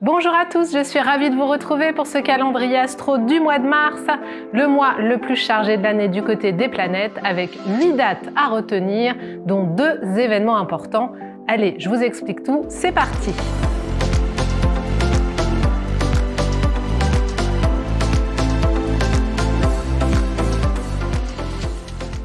Bonjour à tous, je suis ravie de vous retrouver pour ce calendrier astro du mois de mars, le mois le plus chargé de l'année du côté des planètes avec 8 dates à retenir, dont deux événements importants. Allez, je vous explique tout, c'est parti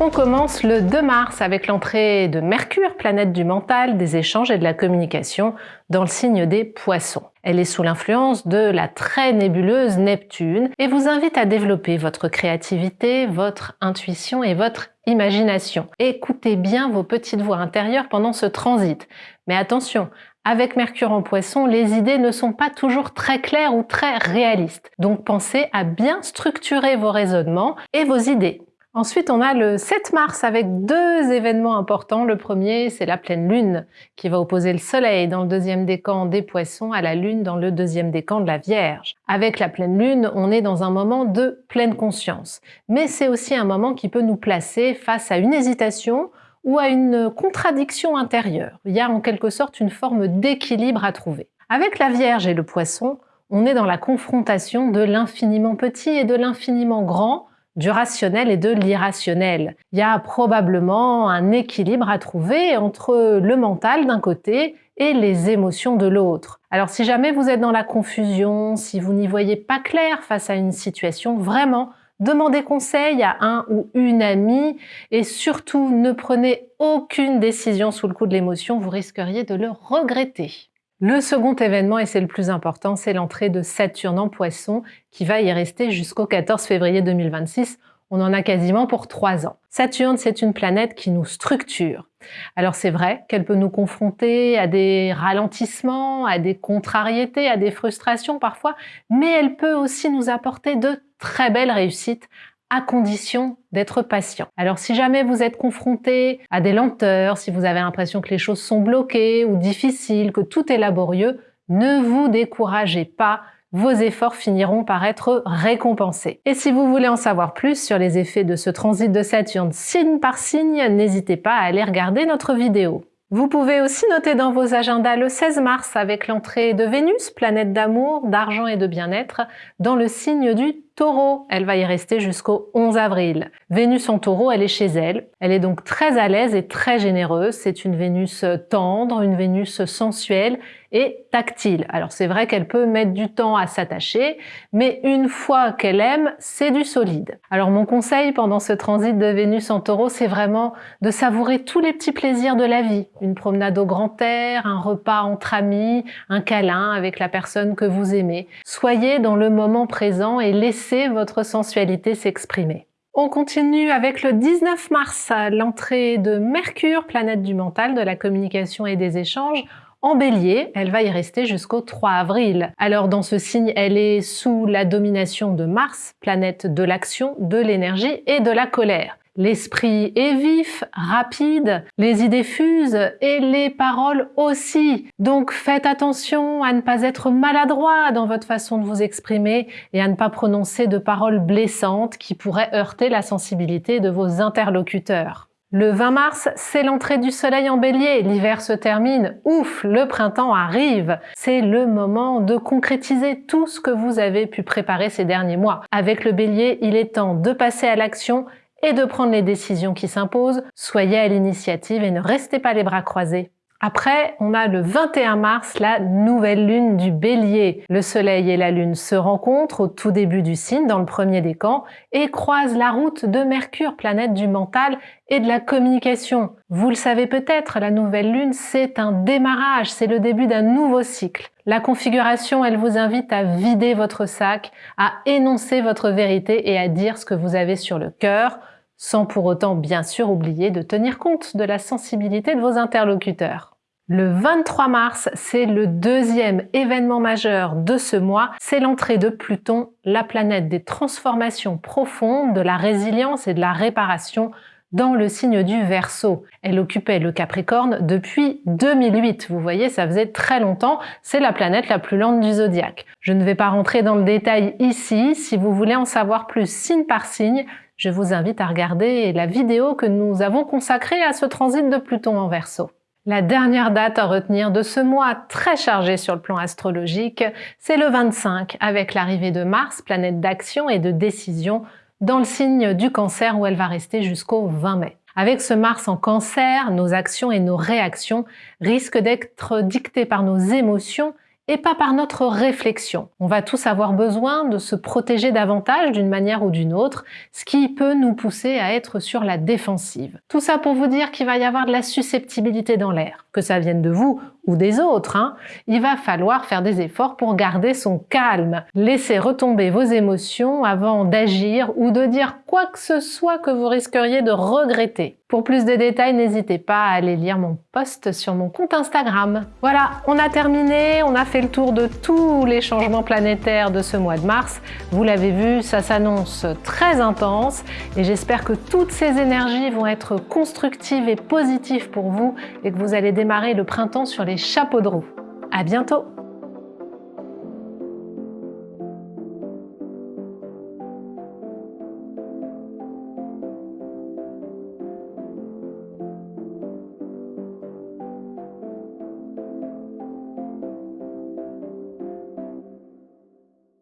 On commence le 2 mars avec l'entrée de Mercure, planète du mental, des échanges et de la communication, dans le signe des poissons. Elle est sous l'influence de la très nébuleuse Neptune et vous invite à développer votre créativité, votre intuition et votre imagination. Écoutez bien vos petites voix intérieures pendant ce transit. Mais attention, avec Mercure en poisson, les idées ne sont pas toujours très claires ou très réalistes. Donc pensez à bien structurer vos raisonnements et vos idées. Ensuite, on a le 7 mars avec deux événements importants. Le premier, c'est la pleine lune qui va opposer le soleil dans le deuxième décan des poissons à la lune dans le deuxième décan de la Vierge. Avec la pleine lune, on est dans un moment de pleine conscience. Mais c'est aussi un moment qui peut nous placer face à une hésitation ou à une contradiction intérieure. Il y a en quelque sorte une forme d'équilibre à trouver. Avec la Vierge et le poisson, on est dans la confrontation de l'infiniment petit et de l'infiniment grand, du rationnel et de l'irrationnel. Il y a probablement un équilibre à trouver entre le mental d'un côté et les émotions de l'autre. Alors si jamais vous êtes dans la confusion, si vous n'y voyez pas clair face à une situation, vraiment, demandez conseil à un ou une amie et surtout ne prenez aucune décision sous le coup de l'émotion, vous risqueriez de le regretter. Le second événement, et c'est le plus important, c'est l'entrée de Saturne en poisson qui va y rester jusqu'au 14 février 2026. On en a quasiment pour trois ans. Saturne, c'est une planète qui nous structure. Alors c'est vrai qu'elle peut nous confronter à des ralentissements, à des contrariétés, à des frustrations parfois, mais elle peut aussi nous apporter de très belles réussites à condition d'être patient. Alors si jamais vous êtes confronté à des lenteurs, si vous avez l'impression que les choses sont bloquées ou difficiles, que tout est laborieux, ne vous découragez pas, vos efforts finiront par être récompensés. Et si vous voulez en savoir plus sur les effets de ce transit de Saturne signe par signe, n'hésitez pas à aller regarder notre vidéo. Vous pouvez aussi noter dans vos agendas le 16 mars avec l'entrée de Vénus, planète d'amour, d'argent et de bien-être, dans le signe du Taureau. Elle va y rester jusqu'au 11 avril. Vénus en Taureau, elle est chez elle. Elle est donc très à l'aise et très généreuse. C'est une Vénus tendre, une Vénus sensuelle et tactile. Alors c'est vrai qu'elle peut mettre du temps à s'attacher, mais une fois qu'elle aime, c'est du solide. Alors mon conseil pendant ce transit de Vénus en Taureau, c'est vraiment de savourer tous les petits plaisirs de la vie. Une promenade au grand air, un repas entre amis, un câlin avec la personne que vous aimez. Soyez dans le moment présent et laissez votre sensualité s'exprimer. On continue avec le 19 mars, l'entrée de Mercure, planète du mental, de la communication et des échanges, en bélier, elle va y rester jusqu'au 3 avril. Alors dans ce signe, elle est sous la domination de Mars, planète de l'action, de l'énergie et de la colère. L'esprit est vif, rapide, les idées fusent et les paroles aussi. Donc faites attention à ne pas être maladroit dans votre façon de vous exprimer et à ne pas prononcer de paroles blessantes qui pourraient heurter la sensibilité de vos interlocuteurs. Le 20 mars, c'est l'entrée du soleil en bélier, l'hiver se termine, ouf, le printemps arrive. C'est le moment de concrétiser tout ce que vous avez pu préparer ces derniers mois. Avec le bélier, il est temps de passer à l'action et de prendre les décisions qui s'imposent. Soyez à l'initiative et ne restez pas les bras croisés. Après, on a le 21 mars, la nouvelle lune du bélier. Le soleil et la lune se rencontrent au tout début du signe, dans le premier décan, et croisent la route de Mercure, planète du mental et de la communication. Vous le savez peut-être, la nouvelle lune, c'est un démarrage, c'est le début d'un nouveau cycle. La configuration, elle vous invite à vider votre sac, à énoncer votre vérité et à dire ce que vous avez sur le cœur, sans pour autant bien sûr oublier de tenir compte de la sensibilité de vos interlocuteurs. Le 23 mars, c'est le deuxième événement majeur de ce mois, c'est l'entrée de Pluton, la planète des transformations profondes, de la résilience et de la réparation dans le signe du Verseau. Elle occupait le Capricorne depuis 2008. Vous voyez, ça faisait très longtemps. C'est la planète la plus lente du zodiaque. Je ne vais pas rentrer dans le détail ici. Si vous voulez en savoir plus signe par signe, je vous invite à regarder la vidéo que nous avons consacrée à ce transit de Pluton en Verseau. La dernière date à retenir de ce mois très chargé sur le plan astrologique, c'est le 25 avec l'arrivée de Mars, planète d'action et de décision, dans le signe du cancer où elle va rester jusqu'au 20 mai. Avec ce Mars en cancer, nos actions et nos réactions risquent d'être dictées par nos émotions et pas par notre réflexion. On va tous avoir besoin de se protéger davantage d'une manière ou d'une autre, ce qui peut nous pousser à être sur la défensive. Tout ça pour vous dire qu'il va y avoir de la susceptibilité dans l'air, que ça vienne de vous ou des autres. Hein. Il va falloir faire des efforts pour garder son calme. Laissez retomber vos émotions avant d'agir ou de dire quoi que ce soit que vous risqueriez de regretter. Pour plus de détails, n'hésitez pas à aller lire mon post sur mon compte Instagram. Voilà, on a terminé, on a le tour de tous les changements planétaires de ce mois de mars. Vous l'avez vu, ça s'annonce très intense et j'espère que toutes ces énergies vont être constructives et positives pour vous et que vous allez démarrer le printemps sur les chapeaux de roue. À bientôt